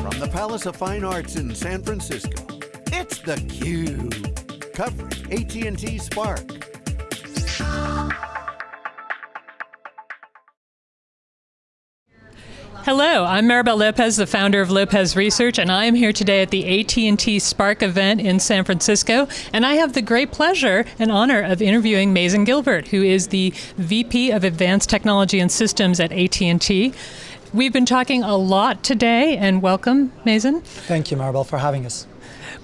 From the Palace of Fine Arts in San Francisco, it's theCUBE. Covering AT&T Spark. Hello, I'm Maribel Lopez, the founder of Lopez Research, and I am here today at the AT&T Spark event in San Francisco, and I have the great pleasure and honor of interviewing Mazin Gilbert, who is the VP of Advanced Technology and Systems at AT&T. We've been talking a lot today, and welcome, Mazin. Thank you, Maribel, for having us.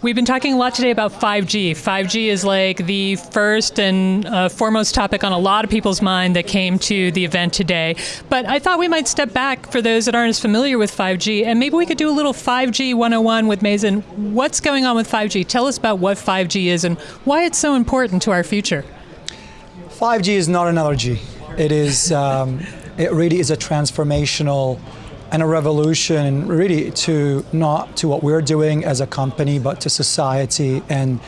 We've been talking a lot today about 5G. 5G is like the first and uh, foremost topic on a lot of people's mind that came to the event today. But I thought we might step back for those that aren't as familiar with 5G, and maybe we could do a little 5G 101 with Mazin. What's going on with 5G? Tell us about what 5G is and why it's so important to our future. 5G is not another G. It is. Um, it really is a transformational and a revolution really to not to what we're doing as a company, but to society and,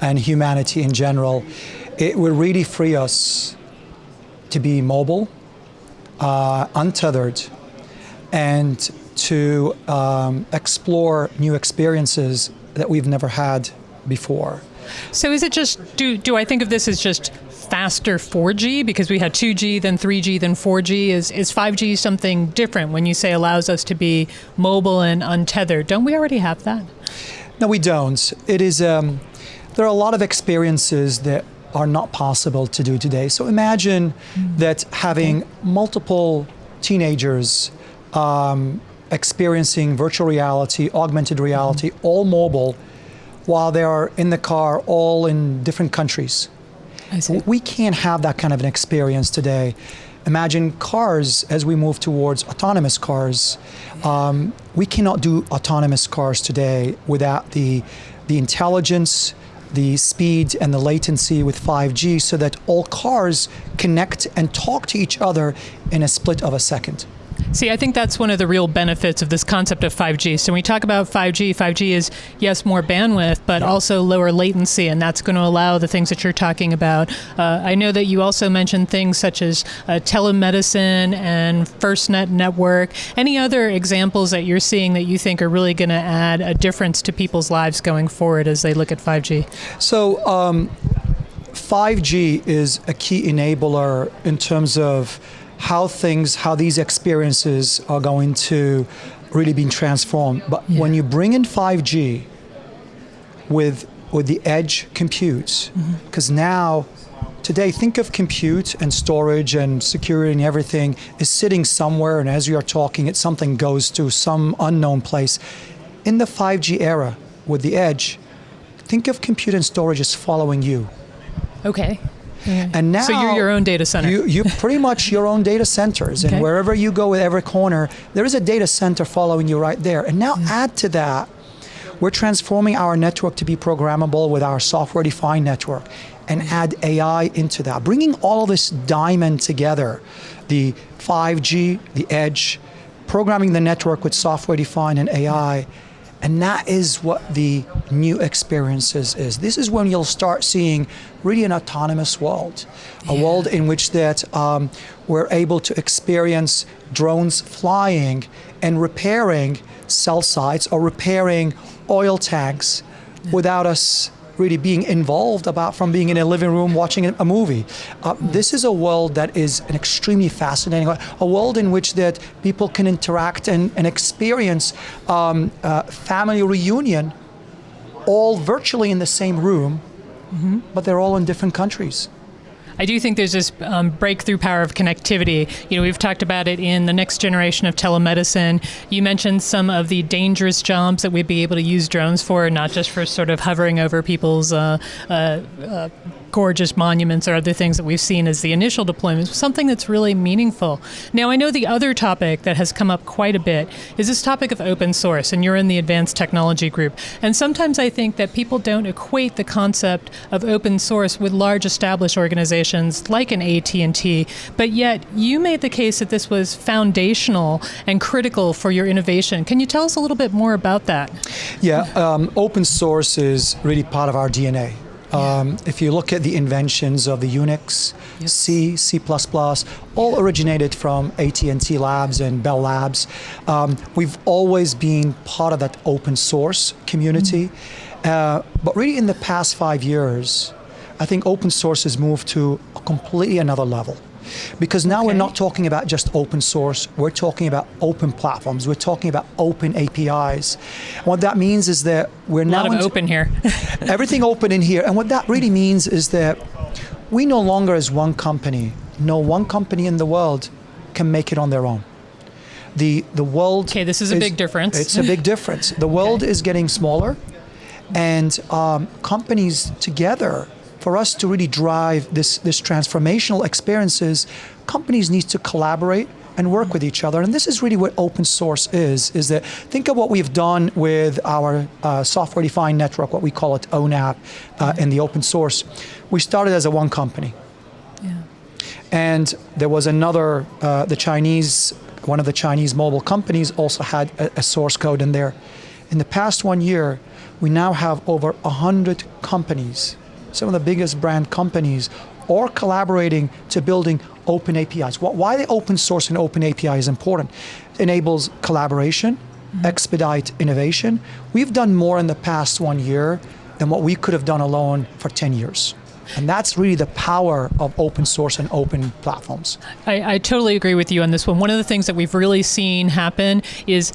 and humanity in general. It will really free us to be mobile, uh, untethered, and to um, explore new experiences that we've never had before. So is it just, do, do I think of this as just faster 4G because we had 2G, then 3G, then 4G. Is, is 5G something different when you say allows us to be mobile and untethered? Don't we already have that? No, we don't. It is, um, there are a lot of experiences that are not possible to do today. So imagine mm. that having okay. multiple teenagers um, experiencing virtual reality, augmented reality, mm. all mobile, while they are in the car, all in different countries. We can't have that kind of an experience today. Imagine cars as we move towards autonomous cars. Um, we cannot do autonomous cars today without the, the intelligence, the speed and the latency with 5G so that all cars connect and talk to each other in a split of a second. See, I think that's one of the real benefits of this concept of 5G. So when we talk about 5G, 5G is, yes, more bandwidth, but yeah. also lower latency, and that's going to allow the things that you're talking about. Uh, I know that you also mentioned things such as uh, telemedicine and FirstNet network. Any other examples that you're seeing that you think are really going to add a difference to people's lives going forward as they look at 5G? So, um, 5G is a key enabler in terms of how things, how these experiences are going to really be transformed. But yeah. when you bring in 5G with, with the edge compute, because mm-hmm. mm -hmm. now, today, think of compute and storage and security and everything is sitting somewhere, and as you are talking, it something goes to some unknown place. In the 5G era, with the edge, think of compute and storage as following you. Okay. And now, so you're your own data center. You, you pretty much your own data centers, okay. and wherever you go with every corner, there is a data center following you right there. And now mm. add to that, we're transforming our network to be programmable with our software-defined network, and mm. add AI into that, bringing all of this diamond together, the 5G, the edge, programming the network with software-defined and AI. And that is what the new experiences is. This is when you'll start seeing really an autonomous world, a yeah. world in which that um, we're able to experience drones flying and repairing cell sites or repairing oil tanks yeah. without us really being involved about from being in a living room watching a movie. Uh, this is a world that is an extremely fascinating, a world in which that people can interact and, and experience um, uh, family reunion all virtually in the same room, mm -hmm. but they're all in different countries. I do think there's this um, breakthrough power of connectivity. You know, we've talked about it in the next generation of telemedicine. You mentioned some of the dangerous jobs that we'd be able to use drones for, not just for sort of hovering over people's uh, uh, uh, gorgeous monuments or other things that we've seen as the initial deployments, something that's really meaningful. Now, I know the other topic that has come up quite a bit is this topic of open source, and you're in the advanced technology group. And sometimes I think that people don't equate the concept of open source with large established organizations like an AT&T, but yet you made the case that this was foundational and critical for your innovation. Can you tell us a little bit more about that? Yeah, um, open source is really part of our DNA. Um, if you look at the inventions of the Unix, Yes. C, C++, all originated from AT&T Labs and Bell Labs. Um, we've always been part of that open source community. Uh, but really in the past five years, I think open source has moved to a completely another level. Because now we're not talking about just open source, we're talking about open platforms, we're talking about open APIs. What that means is that we're A now of open here. everything open in here. And what that really means is that we no longer, as one company, no one company in the world can make it on their own. The the world. Okay, this is a big difference. It's a big difference. The world Okay. is getting smaller, and um, companies together. For us to really drive this this transformational experiences, companies need to collaborate and work with each other. And this is really what open source is, is that think of what we've done with our uh, software-defined network, what we call it ONAP uh, in the open source. We started as a one company. Yeah. And there was another, uh, the Chinese, one of the Chinese mobile companies also had a, a source code in there. In the past one year, we now have over 100 companies, some of the biggest brand companies, or collaborating to building open APIs. Why the open source and open API is important? It enables collaboration, mm-hmm. expedite innovation. We've done more in the past one year than what we could have done alone for 10 years. And that's really the power of open source and open platforms. I, I totally agree with you on this one. One of the things that we've really seen happen is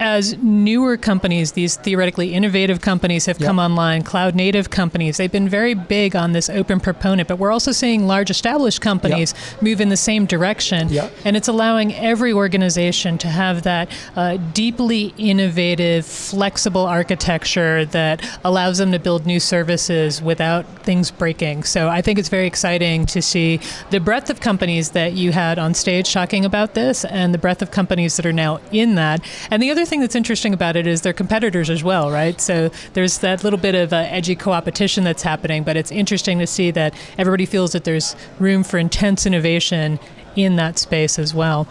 as newer companies, these theoretically innovative companies have come online, cloud native companies, they've been very big on this open proponent, but we're also seeing large established companies move in the same direction. Yep. And it's allowing every organization to have that uh, deeply innovative, flexible architecture that allows them to build new services without things breaking. So I think it's very exciting to see the breadth of companies that you had on stage talking about this and the breadth of companies that are now in that. And the other thing that's interesting about it is they're competitors as well, right? So there's that little bit of uh, edgy co-opetition that's happening, but it's interesting to see that everybody feels that there's room for intense innovation in that space as well.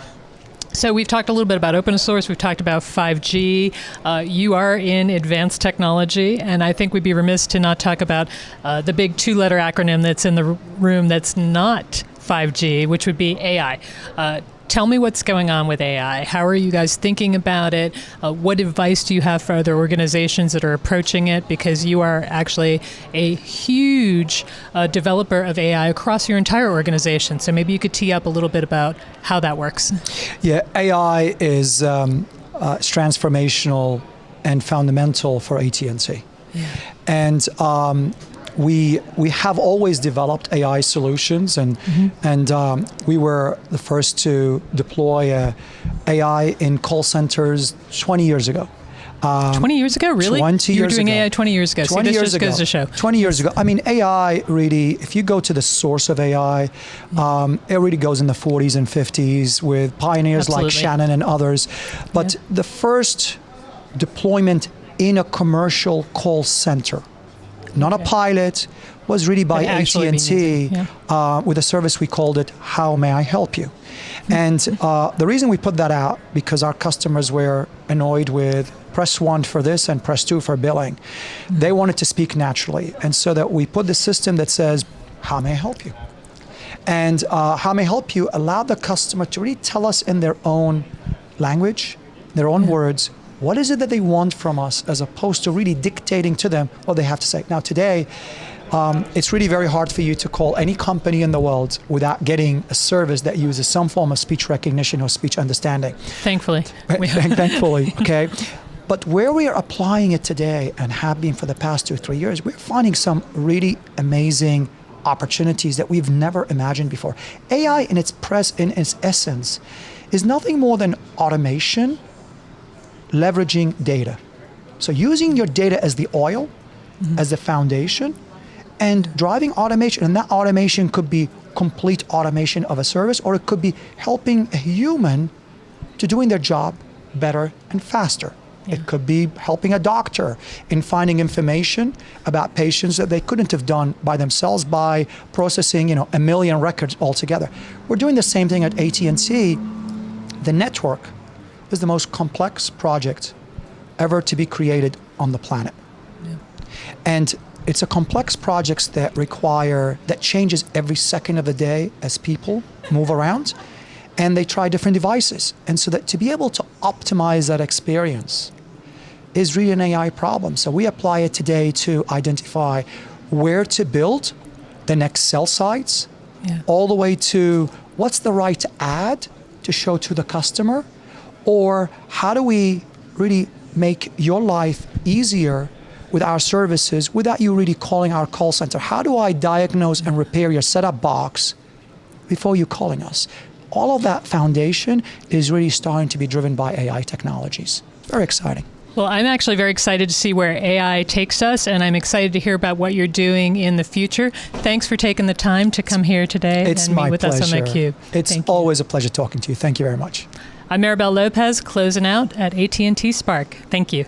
So we've talked a little bit about open source. We've talked about 5G. Uh, you are in advanced technology, and I think we'd be remiss to not talk about uh, the big two-letter acronym that's in the room that's not 5G, which would be AI. Uh, Tell me what's going on with AI. How are you guys thinking about it? Uh, what advice do you have for other organizations that are approaching it? Because you are actually a huge uh, developer of AI across your entire organization. So maybe you could tee up a little bit about how that works. Yeah, AI is um, uh, transformational and fundamental for AT&T. Yeah. And um, we we have always developed AI solutions, and and um, we were the first to deploy uh, AI in call centers 20 years ago. Um, 20 years ago, really? 20 you were years doing ago. AI 20 years ago. 20 See, this years ago. goes to show. 20 years ago. I mean, AI really, if you go to the source of AI, um, it really goes in the 40s and 50s with pioneers like Shannon and others. But Yeah. the first deployment in a commercial call center, not Okay. a pilot, was really by But actually being AT&T yeah. uh, with a service we called it How May I Help You? And uh, the reason we put that out because our customers were annoyed with press one for this and press two for billing. They wanted to speak naturally, and so that we put the system that says, "How may I help you?" And uh, "How may I help you?" allowed the customer to really tell us in their own language, their own words, what is it that they want from us, as opposed to really dictating to them what they have to say. Now today. Um, it's really very hard for you to call any company in the world without getting a service that uses some form of speech recognition or speech understanding. Thankfully. Thankfully, okay. But where we are applying it today and have been for the past two or three years, we're finding some really amazing opportunities that we've never imagined before. AI, in its press, in its essence, is nothing more than automation, leveraging data. So using your data as the oil, mm-hmm. as the foundation, and driving automation. And that automation could be complete automation of a service, or it could be helping a human to doing their job better and faster. It could be helping a doctor in finding information about patients that they couldn't have done by themselves by processing, you know, a million records altogether. We're doing the same thing at AT&T. The network is the most complex project ever to be created on the planet. And it's a complex projects that require that changes every second of the day as people move around and they try different devices and so that to be able to optimize that experience is really an ai problem so we apply it today to identify where to build the next cell sites Yeah. all the way to what's the right ad to show to the customer or how do we really make your life easier with our services without you really calling our call center? How do i diagnose and repair your setup box before you calling us? All of that foundation is really starting to be driven by ai technologies. Very exciting. Well, I'm actually very excited to see where AI takes us, and I'm excited to hear about what you're doing in the future. Thanks for taking the time to come here today it's and meet with pleasure us on theCUBE. it's Thank you. always a pleasure talking to you. Thank you very much I'm Maribel Lopez, closing out at AT&T Spark. Thank you.